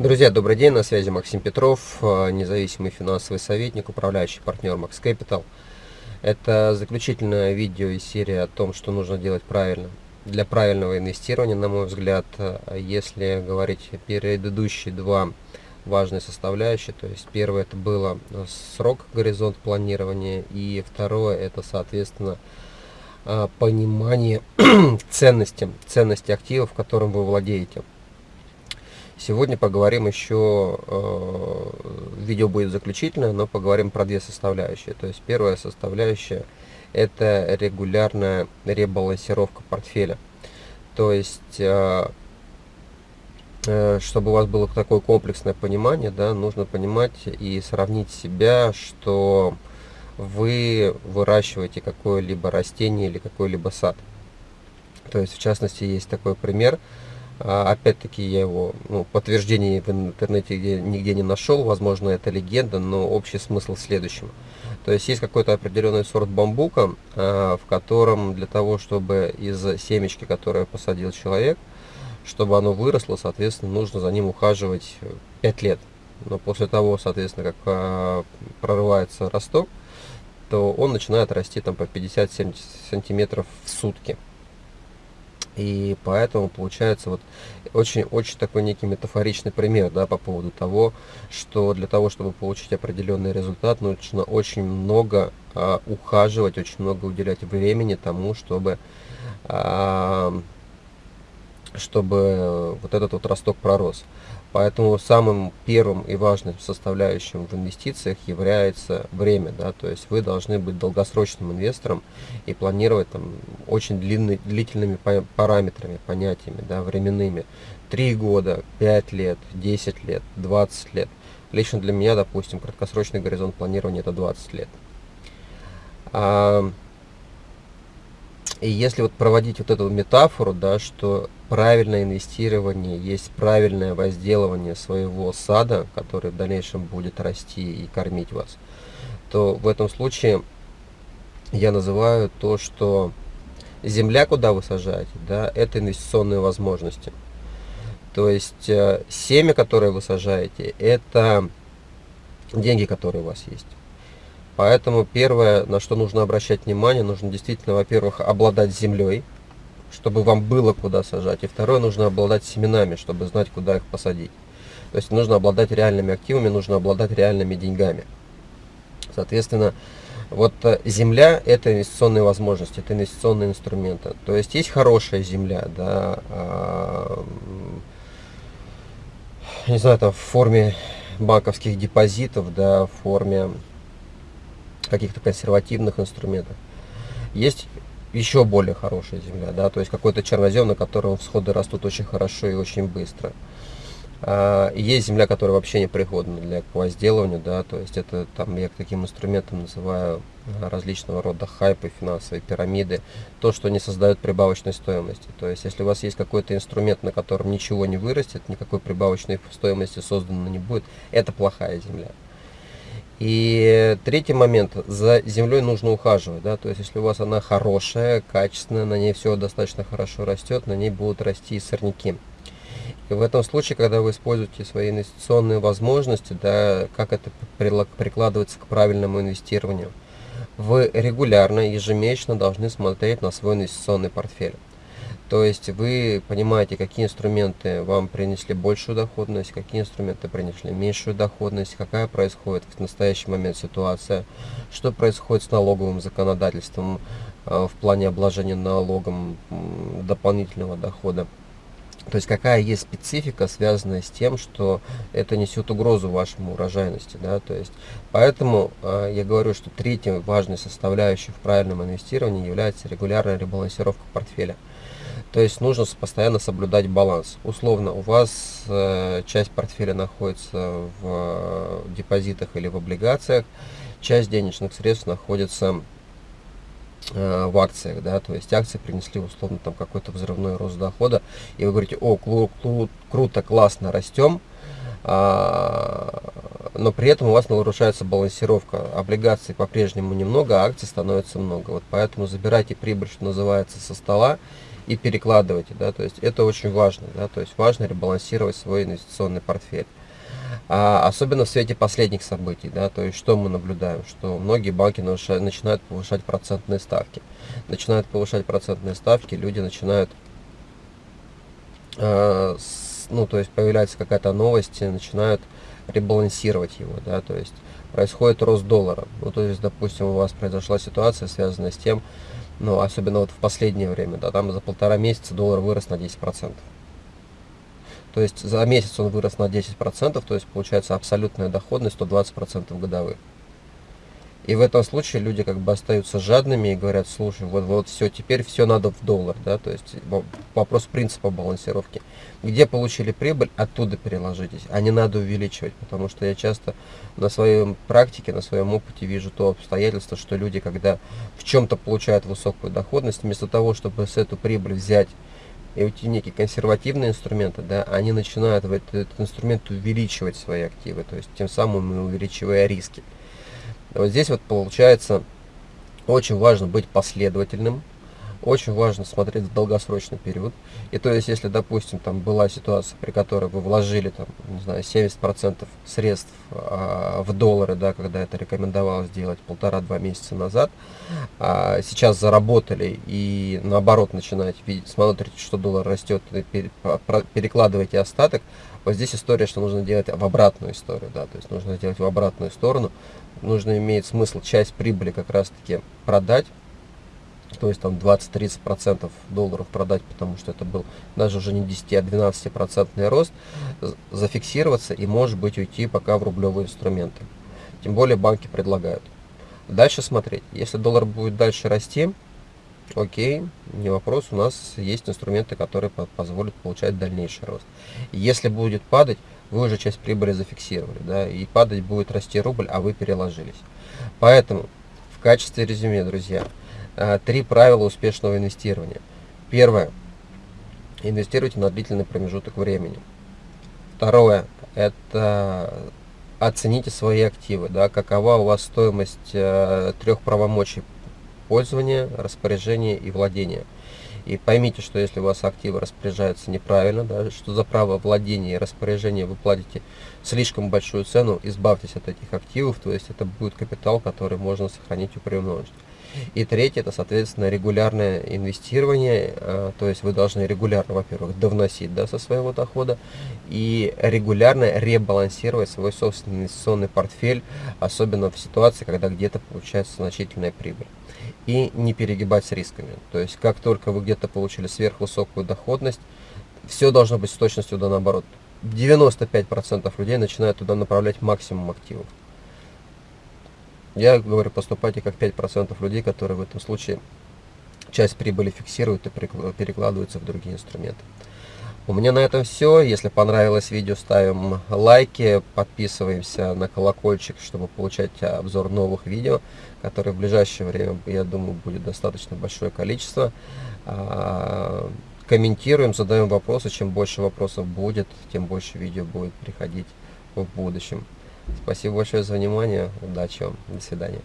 Друзья, добрый день, на связи Максим Петров, э, независимый финансовый советник, управляющий партнер Max Capital. Это заключительное видео из серии о том, что нужно делать правильно. Для правильного инвестирования, на мой взгляд, э, если говорить предыдущие два важные составляющие, то есть первое это было срок, горизонт планирования, и второе это, соответственно, э, понимание ценности, ценности активов, которым вы владеете. Сегодня поговорим еще, э, видео будет заключительное, но поговорим про две составляющие. То есть первая составляющая это регулярная ребалансировка портфеля. То есть, э, э, чтобы у вас было такое комплексное понимание, да, нужно понимать и сравнить себя, что вы выращиваете какое-либо растение или какой-либо сад. То есть, в частности, есть такой пример – опять-таки я его ну, подтверждение в интернете нигде не нашел, возможно это легенда, но общий смысл в следующем. То есть есть какой-то определенный сорт бамбука, а, в котором для того, чтобы из семечки, которое посадил человек, чтобы оно выросло, соответственно, нужно за ним ухаживать 5 лет. Но после того, соответственно, как а, прорывается росток, то он начинает расти там по 50-70 сантиметров в сутки. И поэтому получается вот очень-очень такой некий метафоричный пример да, по поводу того, что для того, чтобы получить определенный результат, нужно очень много а, ухаживать, очень много уделять времени тому, чтобы, а, чтобы вот этот вот росток пророс. Поэтому самым первым и важным составляющим в инвестициях является время. Да? То есть вы должны быть долгосрочным инвестором и планировать там, очень длинный, длительными параметрами, понятиями, да, временными. 3 года, 5 лет, 10 лет, 20 лет. Лично для меня, допустим, краткосрочный горизонт планирования это 20 лет. А, и если вот проводить вот эту метафору, да, что правильное инвестирование есть правильное возделывание своего сада, который в дальнейшем будет расти и кормить вас, то в этом случае я называю то, что земля, куда вы сажаете, да, это инвестиционные возможности. То есть э, семя, которое вы сажаете, это деньги, которые у вас есть. Поэтому первое, на что нужно обращать внимание, нужно действительно, во-первых, обладать землей, чтобы вам было куда сажать. И второе, нужно обладать семенами, чтобы знать, куда их посадить. То есть нужно обладать реальными активами, нужно обладать реальными деньгами. Соответственно, вот э, земля – это инвестиционные возможности, это инвестиционные инструменты. То есть есть хорошая земля, да, а, не знаю, там в форме банковских депозитов, да, в форме каких-то консервативных инструментов. Есть еще более хорошая земля, да, то есть какой-то чернозем, на котором всходы растут очень хорошо и очень быстро. А, есть земля, которая вообще не пригодна для возделывания, да, то есть это там я таким инструментом называю а, различного рода хайпы, финансовые пирамиды, то, что не создает прибавочной стоимости. То есть если у вас есть какой-то инструмент, на котором ничего не вырастет, никакой прибавочной стоимости создано не будет, это плохая земля. И третий момент, за землей нужно ухаживать, да, то есть если у вас она хорошая, качественная, на ней все достаточно хорошо растет, на ней будут расти сорняки. И в этом случае, когда вы используете свои инвестиционные возможности, да, как это прикладывается к правильному инвестированию, вы регулярно, ежемесячно должны смотреть на свой инвестиционный портфель. То есть вы понимаете, какие инструменты вам принесли большую доходность, какие инструменты принесли меньшую доходность, какая происходит в настоящий момент ситуация, что происходит с налоговым законодательством э, в плане обложения налогом дополнительного дохода. То есть какая есть специфика, связанная с тем, что это несет угрозу вашему урожайности. Да? То есть, поэтому э, я говорю, что третьей важной составляющей в правильном инвестировании является регулярная ребалансировка портфеля. То есть нужно постоянно соблюдать баланс. Условно, у вас э, часть портфеля находится в э, депозитах или в облигациях, часть денежных средств находится в акциях, да, то есть акции принесли условно там какой-то взрывной рост дохода, и вы говорите, о, кру кру круто, классно, растем, а, но при этом у вас нарушается балансировка. Облигаций по-прежнему немного, а акций становится много. Вот поэтому забирайте прибыль, что называется, со стола, и перекладываете, да, то есть это очень важно, да, то есть важно ребалансировать свой инвестиционный портфель. А, особенно в свете последних событий, да, то есть что мы наблюдаем, что многие банки начинают повышать процентные ставки. Начинают повышать процентные ставки, люди начинают, э, с, ну, то есть появляется какая-то новость, начинают ребалансировать его, да, то есть происходит рост доллара. Ну, то есть, допустим, у вас произошла ситуация, связанная с тем, ну, особенно вот в последнее время, да, там за полтора месяца доллар вырос на 10%. То есть за месяц он вырос на 10%, то есть получается абсолютная доходность 120% годовых. И в этом случае люди как бы остаются жадными и говорят, слушай, вот, вот все, теперь все надо в доллар, да, то есть вопрос принципа балансировки. Где получили прибыль, оттуда переложитесь, а не надо увеличивать, потому что я часто на своей практике, на своем опыте вижу то обстоятельство, что люди, когда в чем-то получают высокую доходность, вместо того, чтобы с эту прибыль взять и эти некие консервативные инструменты, да, они начинают в этот, этот инструмент увеличивать свои активы, то есть тем самым увеличивая риски. Вот здесь вот получается очень важно быть последовательным, очень важно смотреть в долгосрочный период. И то есть, если, допустим, там была ситуация, при которой вы вложили, там, не знаю, 70% средств а, в доллары, да, когда это рекомендовалось сделать полтора-два месяца назад, а сейчас заработали и наоборот начинаете видеть, смотрите, что доллар растет, перекладываете остаток, вот здесь история, что нужно делать в обратную историю, да, то есть нужно сделать в обратную сторону, нужно иметь смысл часть прибыли как раз-таки продать, то есть там 20-30% долларов продать, потому что это был даже уже не 10, а 12 процентный рост, зафиксироваться и может быть уйти пока в рублевые инструменты. Тем более банки предлагают. Дальше смотреть. Если доллар будет дальше расти, окей, не вопрос, у нас есть инструменты, которые позволят получать дальнейший рост. Если будет падать, вы уже часть прибыли зафиксировали, да, и падать будет расти рубль, а вы переложились. Поэтому в качестве резюме, друзья, три правила успешного инвестирования. Первое. Инвестируйте на длительный промежуток времени. Второе. Это оцените свои активы. Да, какова у вас стоимость э, трех правомочий пользования, распоряжения и владения. И поймите, что если у вас активы распоряжаются неправильно, да, что за право владения и распоряжения вы платите слишком большую цену, избавьтесь от этих активов, то есть это будет капитал, который можно сохранить и приумножить. И третье, это, соответственно, регулярное инвестирование, а, то есть вы должны регулярно, во-первых, довносить да, со своего дохода и регулярно ребалансировать свой собственный инвестиционный портфель, особенно в ситуации, когда где-то получается значительная прибыль. И не перегибать с рисками. То есть, как только вы где-то получили сверхвысокую доходность, все должно быть с точностью да наоборот. 95% людей начинают туда направлять максимум активов. Я говорю, поступайте как 5% людей, которые в этом случае часть прибыли фиксируют и перекладываются в другие инструменты. У меня на этом все. Если понравилось видео, ставим лайки, подписываемся на колокольчик, чтобы получать обзор новых видео, которые в ближайшее время, я думаю, будет достаточно большое количество. А, комментируем, задаем вопросы. Чем больше вопросов будет, тем больше видео будет приходить в будущем. Спасибо большое за внимание. Удачи вам. До свидания.